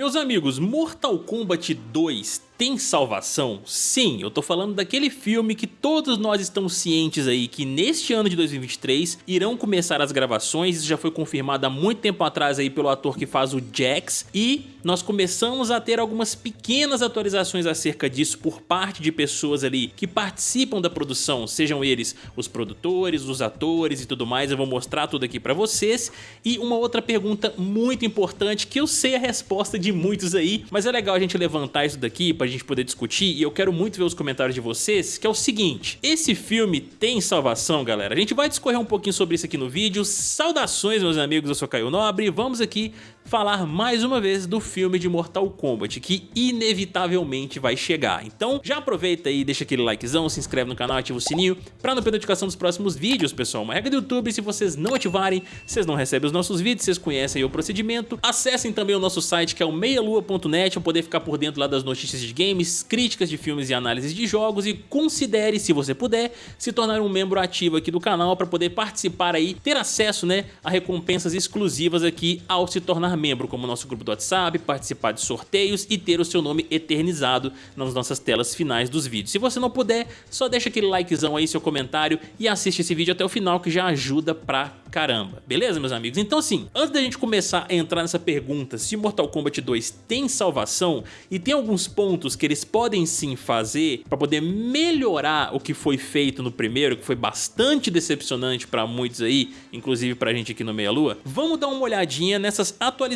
Meus amigos, Mortal Kombat 2 tem salvação? Sim, eu tô falando daquele filme que todos nós estamos cientes aí que neste ano de 2023 irão começar as gravações, isso já foi confirmado há muito tempo atrás aí pelo ator que faz o Jax. E nós começamos a ter algumas pequenas atualizações acerca disso por parte de pessoas ali que participam da produção, sejam eles os produtores, os atores e tudo mais, eu vou mostrar tudo aqui pra vocês. E uma outra pergunta muito importante que eu sei a resposta de muitos aí, mas é legal a gente levantar isso daqui pra gente poder discutir e eu quero muito ver os comentários de vocês, que é o seguinte, esse filme tem salvação, galera? A gente vai discorrer um pouquinho sobre isso aqui no vídeo, saudações meus amigos, eu sou Caio Nobre vamos aqui falar mais uma vez do filme de Mortal Kombat, que inevitavelmente vai chegar. Então já aproveita aí, deixa aquele likezão, se inscreve no canal, ativa o sininho para não perder notificação dos próximos vídeos, pessoal. Uma regra do YouTube, se vocês não ativarem, vocês não recebem os nossos vídeos, vocês conhecem o procedimento. Acessem também o nosso site que é o meialua.net para poder ficar por dentro lá das notícias de games, críticas de filmes e análises de jogos e considere, se você puder, se tornar um membro ativo aqui do canal para poder participar aí, ter acesso né, a recompensas exclusivas aqui ao se tornar membro, como nosso grupo do WhatsApp, participar de sorteios e ter o seu nome eternizado nas nossas telas finais dos vídeos. Se você não puder, só deixa aquele likezão aí, seu comentário e assiste esse vídeo até o final que já ajuda pra caramba. Beleza, meus amigos? Então assim, antes da gente começar a entrar nessa pergunta se Mortal Kombat 2 tem salvação e tem alguns pontos que eles podem sim fazer para poder melhorar o que foi feito no primeiro, que foi bastante decepcionante para muitos aí, inclusive pra gente aqui no Meia Lua, vamos dar uma olhadinha nessas atualizações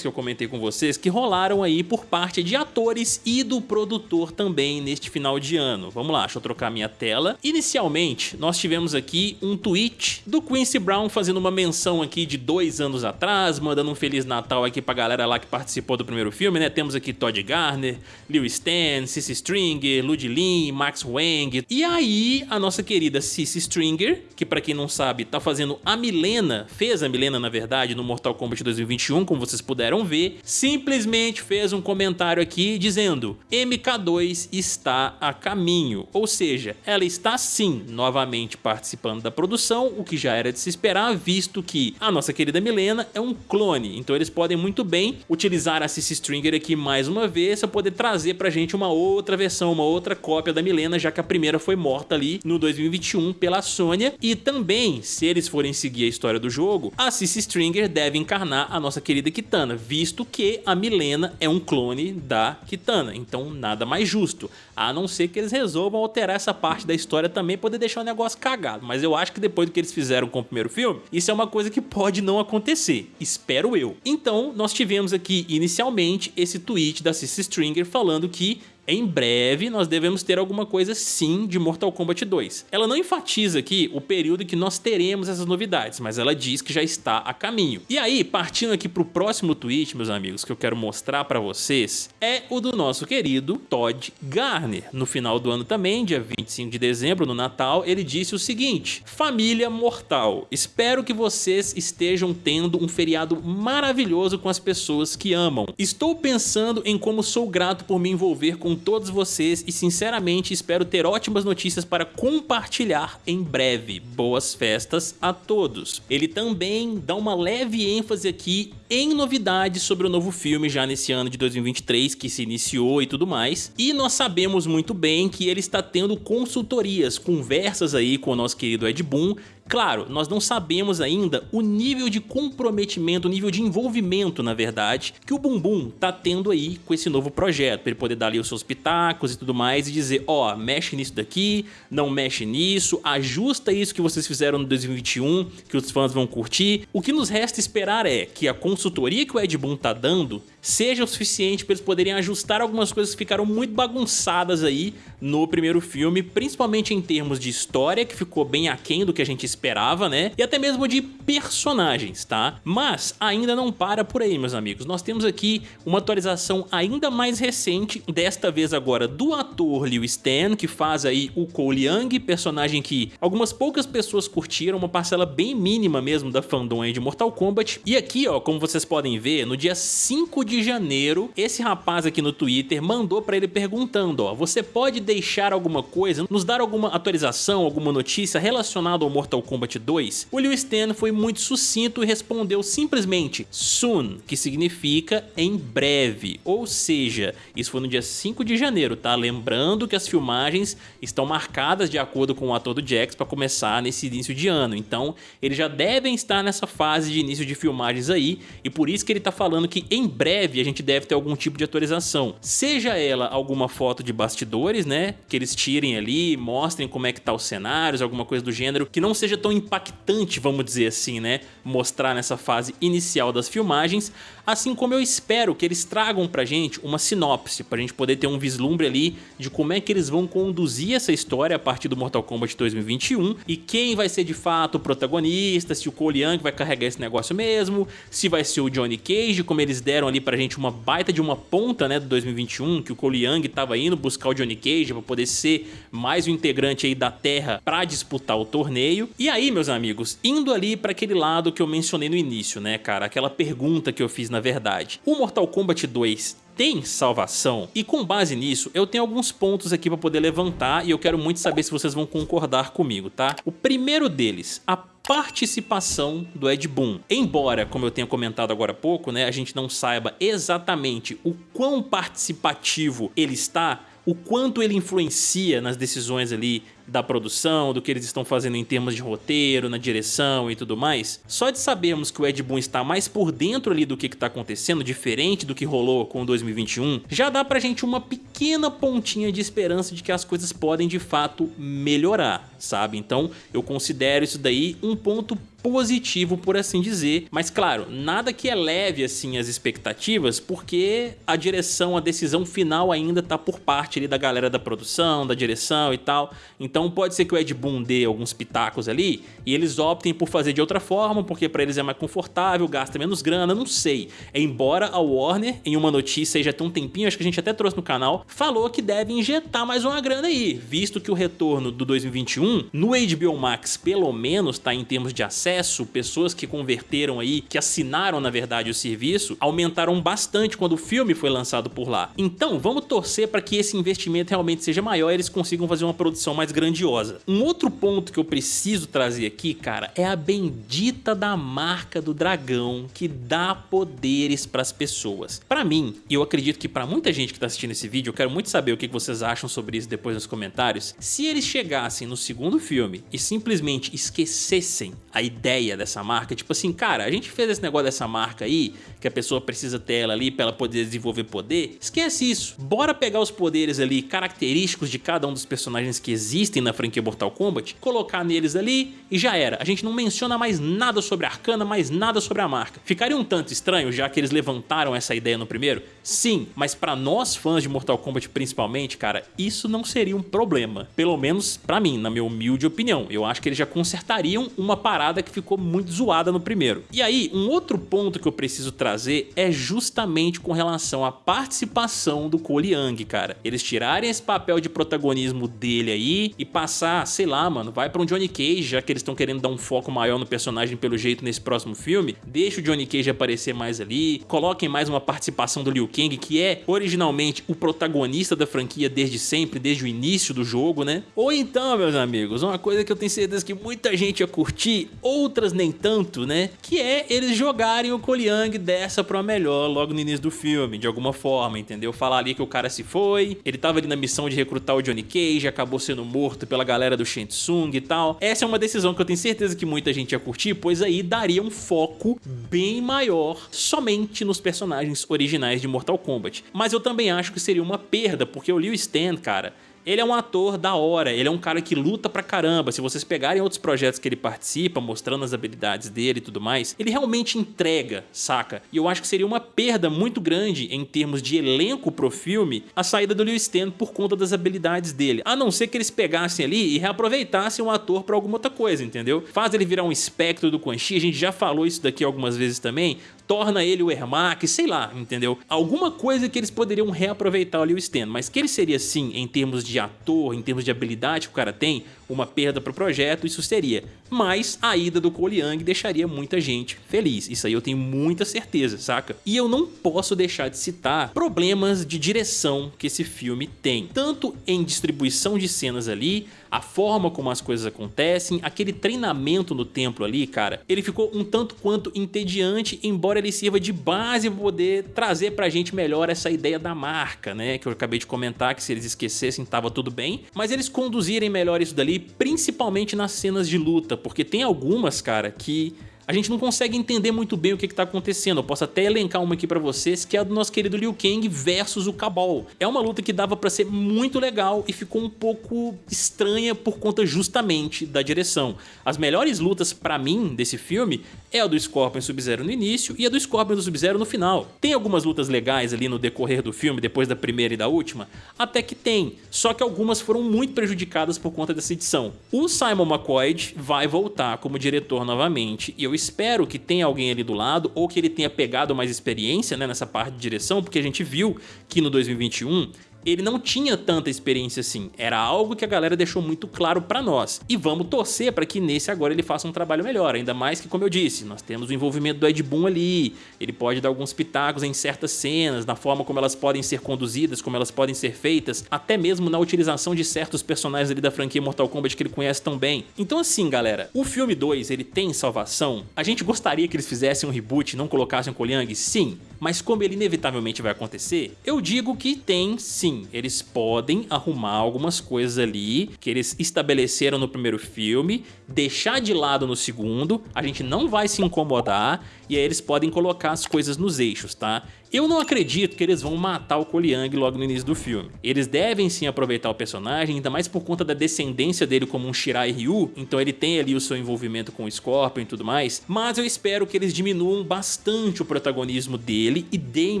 que eu comentei com vocês que rolaram aí por parte de atores e do produtor também neste final de ano. Vamos lá, deixa eu trocar minha tela. Inicialmente, nós tivemos aqui um tweet do Quincy Brown fazendo uma menção aqui de dois anos atrás, mandando um Feliz Natal aqui pra galera lá que participou do primeiro filme, né? Temos aqui Todd Garner, Liu Stan, Cissy Stringer, Lud Lin, Max Wang. E aí, a nossa querida Cissy Stringer, que pra quem não sabe, tá fazendo a Milena, fez a Milena na verdade no Mortal Kombat 2021, como vocês puderam ver, simplesmente fez um comentário aqui dizendo MK2 está a caminho, ou seja, ela está sim novamente participando da produção, o que já era de se esperar, visto que a nossa querida Milena é um clone, então eles podem muito bem utilizar a Cissy Stringer aqui mais uma vez para poder trazer pra gente uma outra versão, uma outra cópia da Milena, já que a primeira foi morta ali no 2021 pela Sônia, e também, se eles forem seguir a história do jogo, a Cissy Stringer deve encarnar a nossa querida Kitana, visto que a Milena é um clone da Kitana, então nada mais justo, a não ser que eles resolvam alterar essa parte da história também, poder deixar o negócio cagado, mas eu acho que depois do que eles fizeram com o primeiro filme, isso é uma coisa que pode não acontecer, espero eu. Então, nós tivemos aqui inicialmente esse tweet da Cissy Stringer falando que em breve nós devemos ter alguma coisa sim de Mortal Kombat 2. Ela não enfatiza aqui o período que nós teremos essas novidades, mas ela diz que já está a caminho. E aí, partindo aqui para o próximo tweet, meus amigos, que eu quero mostrar para vocês, é o do nosso querido Todd Garner. No final do ano também, dia 25 de dezembro, no Natal, ele disse o seguinte, Família Mortal, espero que vocês estejam tendo um feriado maravilhoso com as pessoas que amam. Estou pensando em como sou grato por me envolver com todos vocês e sinceramente espero ter ótimas notícias para compartilhar em breve. Boas festas a todos. Ele também dá uma leve ênfase aqui em novidades sobre o novo filme já nesse ano de 2023 que se iniciou e tudo mais. E nós sabemos muito bem que ele está tendo consultorias, conversas aí com o nosso querido Ed Boon Claro, nós não sabemos ainda o nível de comprometimento, o nível de envolvimento, na verdade, que o Bumbum tá tendo aí com esse novo projeto, para ele poder dar ali os seus pitacos e tudo mais e dizer, ó, oh, mexe nisso daqui, não mexe nisso, ajusta isso que vocês fizeram no 2021, que os fãs vão curtir. O que nos resta esperar é que a consultoria que o Ed Boon tá dando seja o suficiente para eles poderem ajustar algumas coisas que ficaram muito bagunçadas aí no primeiro filme, principalmente em termos de história, que ficou bem aquém do que a gente esperava, né? E até mesmo de personagens, tá? Mas ainda não para por aí, meus amigos. Nós temos aqui uma atualização ainda mais recente, desta vez agora do ator Liu Stan, que faz aí o Cole Young, personagem que algumas poucas pessoas curtiram, uma parcela bem mínima mesmo da fandom aí de Mortal Kombat. E aqui, ó, como vocês podem ver, no dia 5 de janeiro, esse rapaz aqui no Twitter mandou pra ele perguntando, ó, você pode deixar alguma coisa, nos dar alguma atualização, alguma notícia relacionada ao Mortal Kombat 2, o Liu Stan foi muito sucinto e respondeu simplesmente soon, que significa em breve, ou seja, isso foi no dia 5 de janeiro, tá? Lembrando que as filmagens estão marcadas de acordo com o ator do Jax para começar nesse início de ano, então eles já devem estar nessa fase de início de filmagens aí, e por isso que ele tá falando que em a gente deve ter algum tipo de atualização, seja ela alguma foto de bastidores, né, que eles tirem ali, mostrem como é que tá os cenários, alguma coisa do gênero, que não seja tão impactante, vamos dizer assim, né, mostrar nessa fase inicial das filmagens, assim como eu espero que eles tragam pra gente uma sinopse, pra gente poder ter um vislumbre ali de como é que eles vão conduzir essa história a partir do Mortal Kombat 2021 e quem vai ser de fato o protagonista, se o Cole Young vai carregar esse negócio mesmo, se vai ser o Johnny Cage, como eles deram ali pra gente uma baita de uma ponta, né, do 2021, que o Cole Young tava indo buscar o Johnny Cage pra poder ser mais um integrante aí da Terra pra disputar o torneio. E aí, meus amigos, indo ali pra aquele lado que eu mencionei no início, né, cara, aquela pergunta que eu fiz na verdade. O Mortal Kombat 2 tem salvação? E com base nisso, eu tenho alguns pontos aqui para poder levantar e eu quero muito saber se vocês vão concordar comigo, tá? O primeiro deles, a participação do Ed Boon. Embora, como eu tenha comentado agora há pouco, né, a gente não saiba exatamente o quão participativo ele está, o quanto ele influencia nas decisões ali da produção, do que eles estão fazendo em termos de roteiro, na direção e tudo mais, só de sabermos que o Ed Boon está mais por dentro ali do que está acontecendo, diferente do que rolou com o 2021, já dá pra gente uma pequena pontinha de esperança de que as coisas podem de fato melhorar, sabe? Então eu considero isso daí um ponto positivo, por assim dizer. Mas claro, nada que eleve assim as expectativas, porque a direção, a decisão final ainda tá por parte ali da galera da produção, da direção e tal. Então pode ser que o Ed Boon dê alguns pitacos ali e eles optem por fazer de outra forma, porque para eles é mais confortável, gasta menos grana, não sei. Embora a Warner, em uma notícia já tem um tempinho, acho que a gente até trouxe no canal, falou que deve injetar mais uma grana aí, visto que o retorno do 2021 no HBO Max pelo menos tá em termos de acesso acesso, pessoas que converteram aí, que assinaram na verdade o serviço, aumentaram bastante quando o filme foi lançado por lá. Então vamos torcer para que esse investimento realmente seja maior e eles consigam fazer uma produção mais grandiosa. Um outro ponto que eu preciso trazer aqui, cara, é a bendita da marca do dragão que dá poderes para as pessoas. Para mim, e eu acredito que para muita gente que está assistindo esse vídeo, eu quero muito saber o que vocês acham sobre isso depois nos comentários, se eles chegassem no segundo filme e simplesmente esquecessem a ideia ideia dessa marca, tipo assim, cara, a gente fez esse negócio dessa marca aí, que a pessoa precisa ter ela ali para ela poder desenvolver poder, esquece isso. Bora pegar os poderes ali característicos de cada um dos personagens que existem na franquia Mortal Kombat, colocar neles ali e já era. A gente não menciona mais nada sobre a Arcana, mais nada sobre a marca. Ficaria um tanto estranho, já que eles levantaram essa ideia no primeiro? Sim, mas para nós fãs de Mortal Kombat principalmente, cara, isso não seria um problema. Pelo menos para mim, na minha humilde opinião. Eu acho que eles já consertariam uma parada que ficou muito zoada no primeiro. E aí, um outro ponto que eu preciso trazer é justamente com relação à participação do Cole Young, cara. Eles tirarem esse papel de protagonismo dele aí e passar, sei lá, mano, vai pra um Johnny Cage, já que eles estão querendo dar um foco maior no personagem pelo jeito nesse próximo filme, deixa o Johnny Cage aparecer mais ali, coloquem mais uma participação do Liu Kang, que é originalmente o protagonista da franquia desde sempre, desde o início do jogo, né? Ou então, meus amigos, uma coisa que eu tenho certeza que muita gente ia curtir, outras nem tanto, né? Que é eles jogarem o Cole Young dessa pra melhor logo no início do filme, de alguma forma, entendeu? Falar ali que o cara se foi, ele tava ali na missão de recrutar o Johnny Cage, acabou sendo morto pela galera do Shang Tsung e tal. Essa é uma decisão que eu tenho certeza que muita gente ia curtir, pois aí daria um foco bem maior somente nos personagens originais de Mortal Kombat. Mas eu também acho que seria uma perda, porque o Liu Stan, cara, ele é um ator da hora, ele é um cara que luta pra caramba. Se vocês pegarem outros projetos que ele participa, mostrando as habilidades dele e tudo mais, ele realmente entrega, saca? E eu acho que seria uma perda muito grande em termos de elenco pro filme a saída do Liu Stan por conta das habilidades dele. A não ser que eles pegassem ali e reaproveitassem o ator pra alguma outra coisa, entendeu? Faz ele virar um espectro do Quan Chi, a gente já falou isso daqui algumas vezes também, torna ele o Ermac, sei lá, entendeu? Alguma coisa que eles poderiam reaproveitar o Liu mas que ele seria sim, em termos de ator, em termos de habilidade que o cara tem, uma perda para o projeto, isso seria. Mas a ida do Cole Young deixaria muita gente feliz. Isso aí eu tenho muita certeza, saca? E eu não posso deixar de citar problemas de direção que esse filme tem. Tanto em distribuição de cenas ali, a forma como as coisas acontecem, aquele treinamento no templo ali, cara, ele ficou um tanto quanto entediante, embora ele sirva de base para poder trazer pra gente melhor essa ideia da marca, né? Que eu acabei de comentar que se eles esquecessem tava tudo bem, mas eles conduzirem melhor isso dali, principalmente nas cenas de luta, porque tem algumas, cara, que a gente não consegue entender muito bem o que está acontecendo. Eu posso até elencar uma aqui para vocês, que é a do nosso querido Liu Kang versus o Cabal. É uma luta que dava para ser muito legal e ficou um pouco estranha por conta justamente da direção. As melhores lutas para mim desse filme é a do Scorpion Sub-Zero no início e a do Scorpion do Sub-Zero no final. Tem algumas lutas legais ali no decorrer do filme, depois da primeira e da última? Até que tem, só que algumas foram muito prejudicadas por conta dessa edição. O Simon McCoy vai voltar como diretor novamente e eu espero que tenha alguém ali do lado ou que ele tenha pegado mais experiência né, nessa parte de direção, porque a gente viu que no 2021 ele não tinha tanta experiência assim, era algo que a galera deixou muito claro pra nós. E vamos torcer para que nesse agora ele faça um trabalho melhor, ainda mais que, como eu disse, nós temos o envolvimento do Ed Boon ali, ele pode dar alguns pitacos em certas cenas, na forma como elas podem ser conduzidas, como elas podem ser feitas, até mesmo na utilização de certos personagens ali da franquia Mortal Kombat que ele conhece tão bem. Então assim, galera, o filme 2, ele tem salvação? A gente gostaria que eles fizessem um reboot e não colocassem o Koliang? Sim, mas como ele inevitavelmente vai acontecer, eu digo que tem sim, eles podem arrumar algumas coisas ali que eles estabeleceram no primeiro filme, deixar de lado no segundo, a gente não vai se incomodar e aí eles podem colocar as coisas nos eixos, tá? Eu não acredito que eles vão matar o Koliang logo no início do filme. Eles devem sim aproveitar o personagem, ainda mais por conta da descendência dele como um Shirai Ryu, então ele tem ali o seu envolvimento com o Scorpion e tudo mais, mas eu espero que eles diminuam bastante o protagonismo dele e deem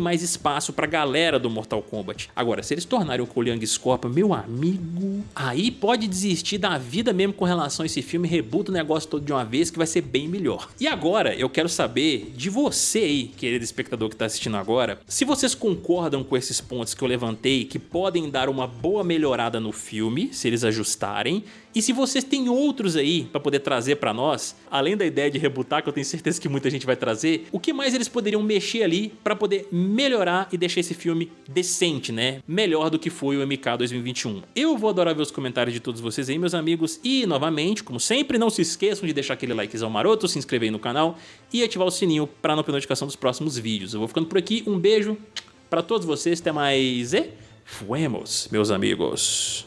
mais espaço pra galera do Mortal Kombat. Agora, se eles tornarem o Koliang Scorpion, meu amigo, aí pode desistir da vida mesmo com relação a esse filme, rebuta o negócio todo de uma vez que vai ser bem melhor. E agora, eu quero saber de você aí, querido espectador que tá assistindo agora, agora, se vocês concordam com esses pontos que eu levantei, que podem dar uma boa melhorada no filme, se eles ajustarem, e se vocês têm outros aí para poder trazer para nós, além da ideia de rebutar, que eu tenho certeza que muita gente vai trazer, o que mais eles poderiam mexer ali para poder melhorar e deixar esse filme decente, né? Melhor do que foi o MK 2021. Eu vou adorar ver os comentários de todos vocês aí, meus amigos, e novamente, como sempre, não se esqueçam de deixar aquele likezão maroto, se inscrever aí no canal e ativar o sininho para não perder notificação dos próximos vídeos. Eu vou ficando por aqui, um beijo para todos vocês, até mais e fuemos, meus amigos.